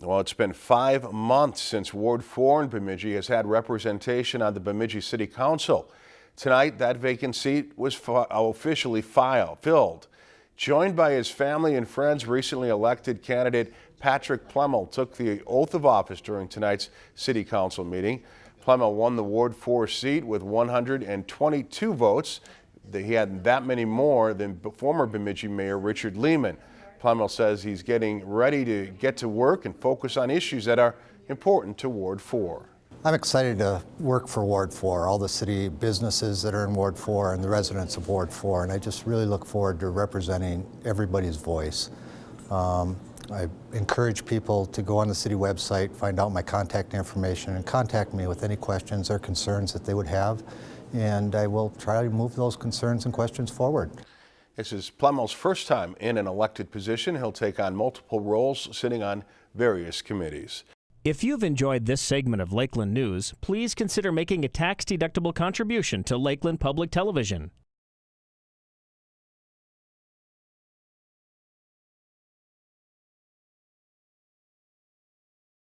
Well, it's been five months since Ward 4 in Bemidji has had representation on the Bemidji City Council. Tonight, that vacant seat was uh, officially file, filled. Joined by his family and friends, recently elected candidate Patrick Plemmel took the oath of office during tonight's City Council meeting. Plemmel won the Ward 4 seat with 122 votes. He had that many more than former Bemidji Mayor Richard Lehman. Plemmel says he's getting ready to get to work and focus on issues that are important to Ward 4. I'm excited to work for Ward 4, all the city businesses that are in Ward 4 and the residents of Ward 4, and I just really look forward to representing everybody's voice. Um, I encourage people to go on the city website, find out my contact information, and contact me with any questions or concerns that they would have, and I will try to move those concerns and questions forward. This is Plemmel's first time in an elected position. He'll take on multiple roles, sitting on various committees. If you've enjoyed this segment of Lakeland News, please consider making a tax-deductible contribution to Lakeland Public Television.